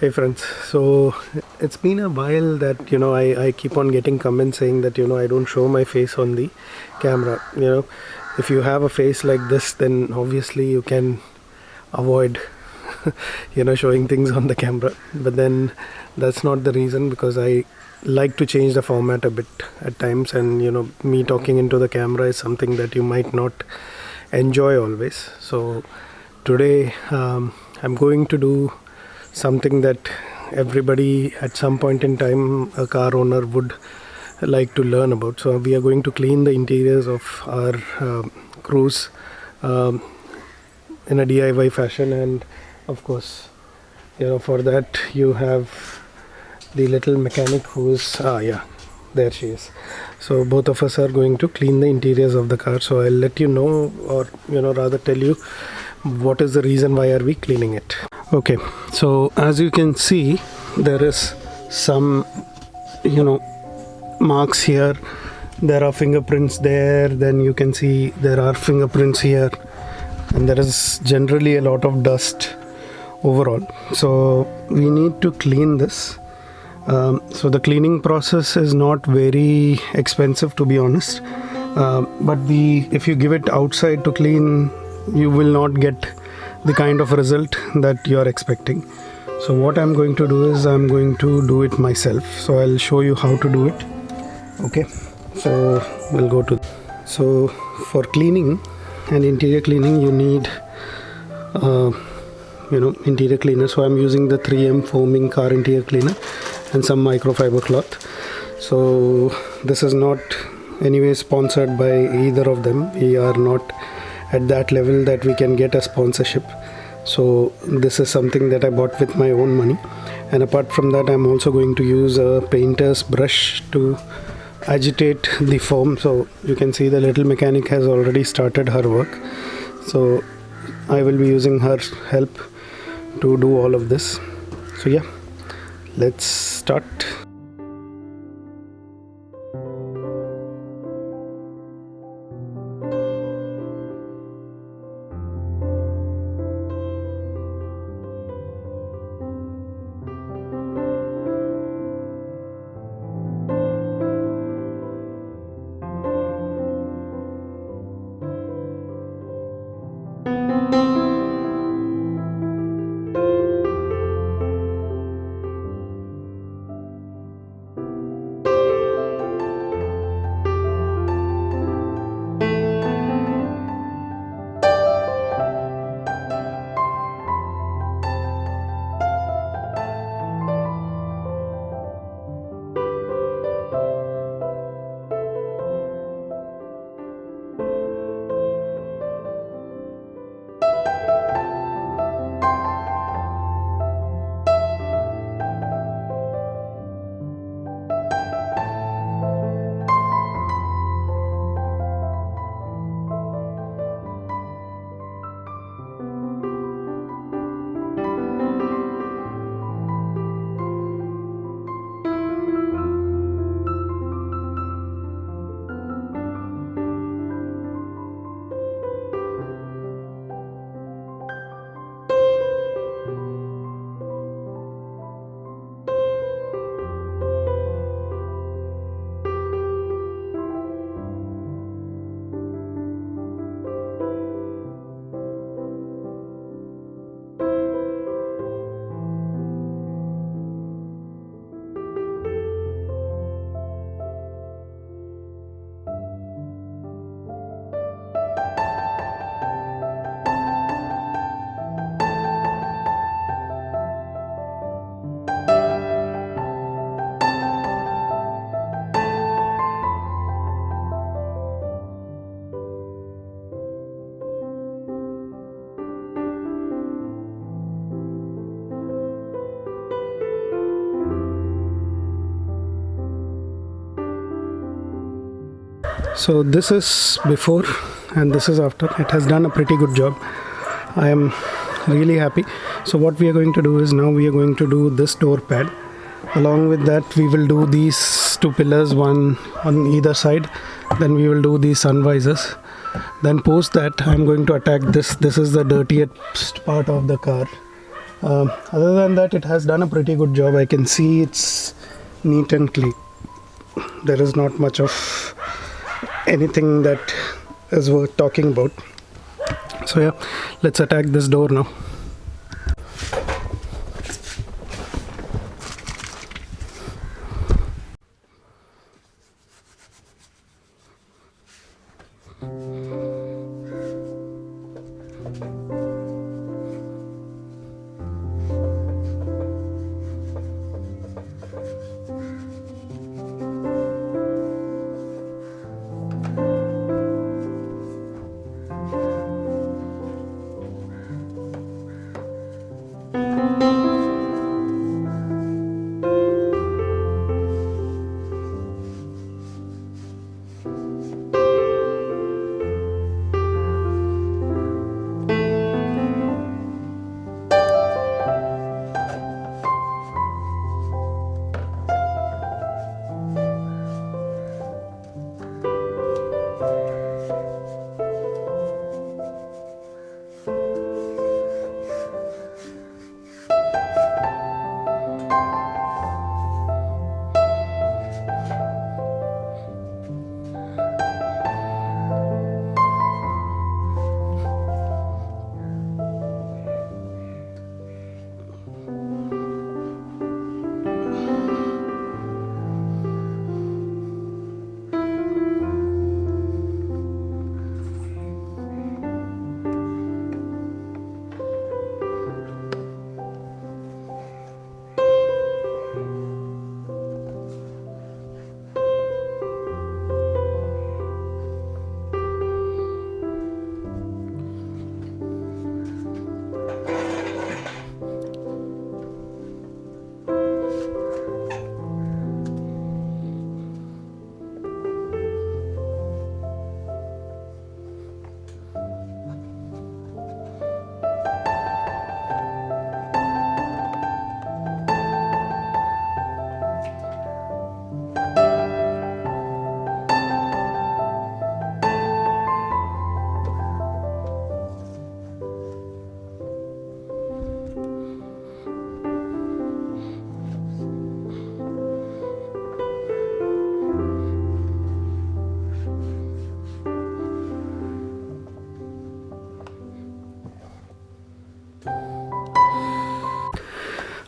Hey friends, so it's been a while that you know I, I keep on getting comments saying that you know I don't show my face on the camera. You know, if you have a face like this, then obviously you can avoid you know showing things on the camera. But then that's not the reason because I like to change the format a bit at times, and you know me talking into the camera is something that you might not enjoy always. So today um, I'm going to do something that everybody at some point in time a car owner would like to learn about. So we are going to clean the interiors of our uh, Cruze um, in a diy fashion. And of course you know for that you have the little mechanic who's ah yeah there she is. So both of us are going to clean the interiors of the car. So i'll let you know or you know rather tell you what is the reason why are we cleaning it? Okay so as you can see there is some you know marks here. There are fingerprints there. Then you can see there are fingerprints here. And there is generally a lot of dust overall. So we need to clean this. Um, so the cleaning process is not very expensive to be honest. Uh, but the if you give it outside to clean you will not get the kind of result that you are expecting. So what I'm going to do is I'm going to do it myself. So I'll show you how to do it. Okay? So we'll go to so for cleaning and interior cleaning you need uh, you know interior cleaner. So I'm using the 3M foaming car interior cleaner and some microfiber cloth. So this is not anyway sponsored by either of them. We are not at that level that we can get a sponsorship. So this is something that I bought with my own money. And apart from that I'm also going to use a painter's brush to agitate the foam so you can see the little mechanic has already started her work. So I will be using her help to do all of this. So yeah let's start so this is before and this is after. It has done a pretty good job. I am really happy. So what we are going to do is now we are going to do this door pad. Along with that we will do these two pillars one on either side. Then we will do these sun visors then post that I'm going to attack this. This is the dirtiest part of the car. Um, other than that it has done a pretty good job. I can see it's neat and clean. There is not much of anything that is worth talking about. So yeah let's attack this door now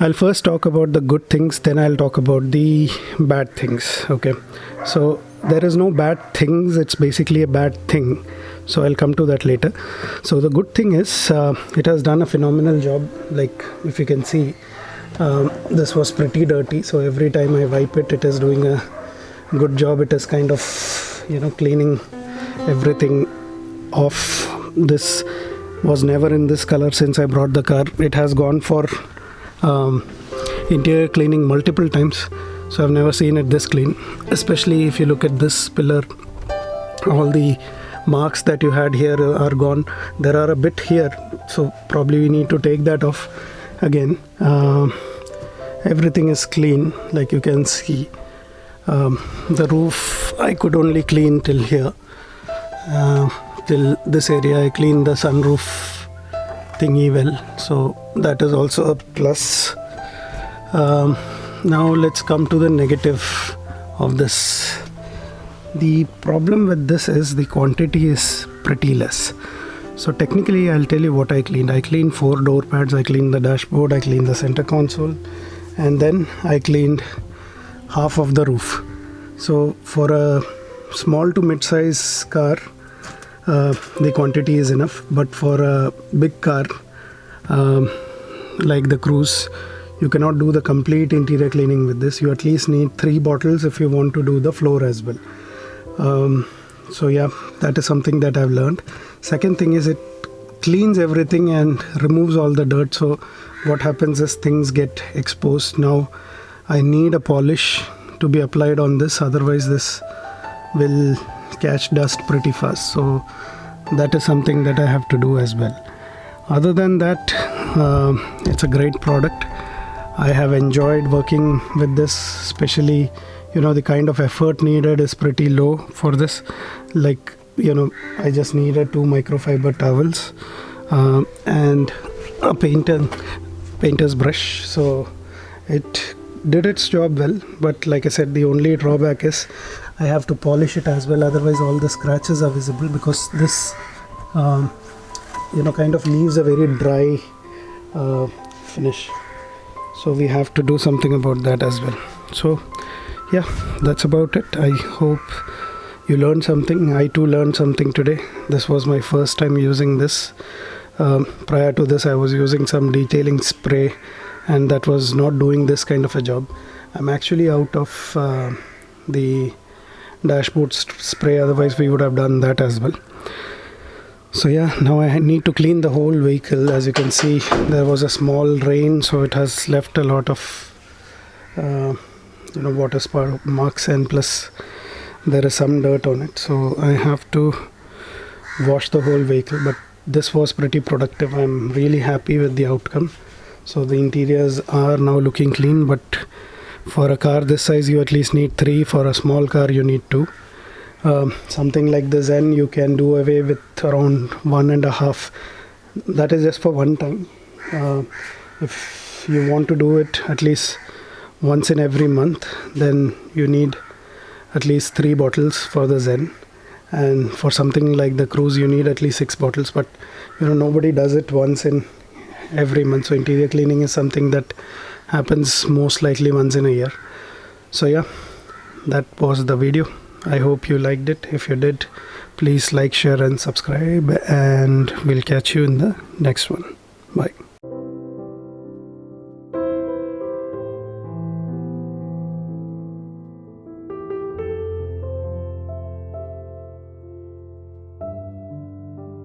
I'll first talk about the good things, then I'll talk about the bad things. Okay, so there is no bad things, it's basically a bad thing. So I'll come to that later. So the good thing is, uh, it has done a phenomenal job. Like if you can see, um, this was pretty dirty, so every time I wipe it, it is doing a good job. It is kind of, you know, cleaning everything off. This was never in this color since I brought the car. It has gone for um, interior cleaning multiple times. So I've never seen it this clean. Especially if you look at this pillar all the marks that you had here are gone. There are a bit here so probably we need to take that off again. Um, everything is clean like you can see. Um, the roof I could only clean till here. Uh, till this area I cleaned the sunroof thingy well so that is also a plus. Um, now let's come to the negative of this. The problem with this is the quantity is pretty less. So technically I'll tell you what I cleaned. I cleaned four door pads I cleaned the dashboard I cleaned the center console and then I cleaned half of the roof. So for a small to mid-size car the quantity is enough but for a big car um, like the Cruze you cannot do the complete interior cleaning with this. You at least need three bottles if you want to do the floor as well. Um, so yeah that is something that i've learned. Second thing is it cleans everything and removes all the dirt. So what happens is things get exposed. Now i need a polish to be applied on this. Otherwise this will catch dust pretty fast. So that is something that i have to do as well. Other than that uh, it's a great product. I have enjoyed working with this especially you know the kind of effort needed is pretty low for this. Like you know i just needed two microfiber towels uh, and a painter painter's brush. So it did its job well but like i said the only drawback is i have to polish it as well otherwise all the scratches are visible because this um, you know kind of leaves a very dry uh, finish. So we have to do something about that as well. So yeah that's about it. I hope you learned something. I too learned something today. This was my first time using this. Um, prior to this i was using some detailing spray and that was not doing this kind of a job. I'm actually out of uh, the dashboard spray otherwise we would have done that as well. So yeah now I need to clean the whole vehicle. As you can see there was a small rain so it has left a lot of uh, you know water spark marks and plus there is some dirt on it. So I have to wash the whole vehicle but this was pretty productive. I'm really happy with the outcome. So the interiors are now looking clean but for a car this size you at least need three. For a small car you need two. Um, something like the Zen you can do away with around one and a half. That is just for one time. Uh, if you want to do it at least once in every month then you need at least three bottles for the Zen. And for something like the Cruze you need at least six bottles. But you know nobody does it once in every month. So interior cleaning is something that happens most likely once in a year so yeah that was the video I hope you liked it. If you did, please like, share, and subscribe, and we'll catch you in the next one. Bye.